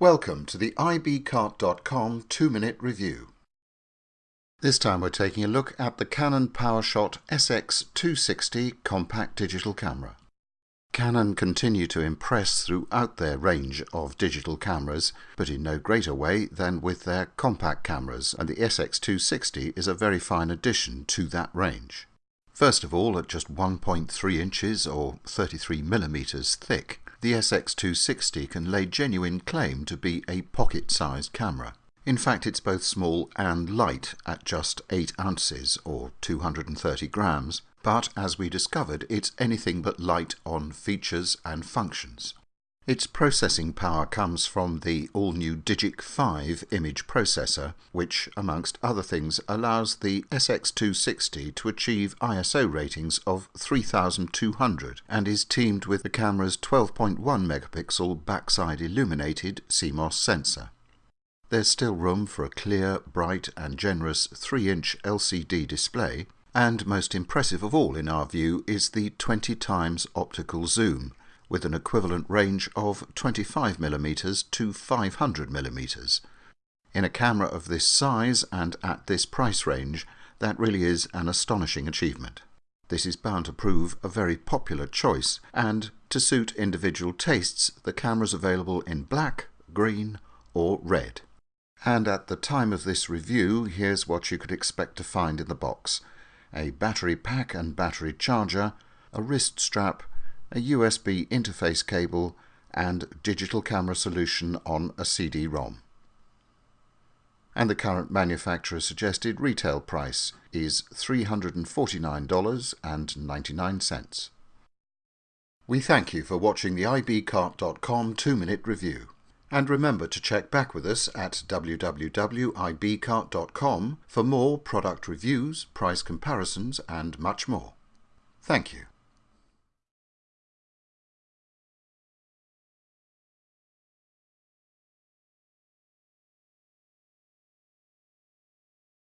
Welcome to the ibcart.com 2-minute review. This time we're taking a look at the Canon PowerShot SX260 compact digital camera. Canon continue to impress throughout their range of digital cameras, but in no greater way than with their compact cameras, and the SX260 is a very fine addition to that range. First of all, at just 1.3 inches or 33 millimeters thick, the SX260 can lay genuine claim to be a pocket-sized camera. In fact, it's both small and light at just 8 ounces or 230 grams, but as we discovered, it's anything but light on features and functions. Its processing power comes from the all-new Digic 5 image processor, which, amongst other things, allows the SX260 to achieve ISO ratings of 3200 and is teamed with the camera's 12.1 megapixel backside illuminated CMOS sensor. There's still room for a clear, bright and generous 3-inch LCD display, and most impressive of all in our view is the 20 times optical zoom, with an equivalent range of 25mm to 500mm. In a camera of this size and at this price range, that really is an astonishing achievement. This is bound to prove a very popular choice, and to suit individual tastes, the camera is available in black, green or red. And at the time of this review, here's what you could expect to find in the box. A battery pack and battery charger, a wrist strap, a USB interface cable and digital camera solution on a CD-ROM. And the current manufacturer suggested retail price is $349.99. We thank you for watching the ibcart.com 2-minute review. And remember to check back with us at www.ibcart.com for more product reviews, price comparisons and much more. Thank you.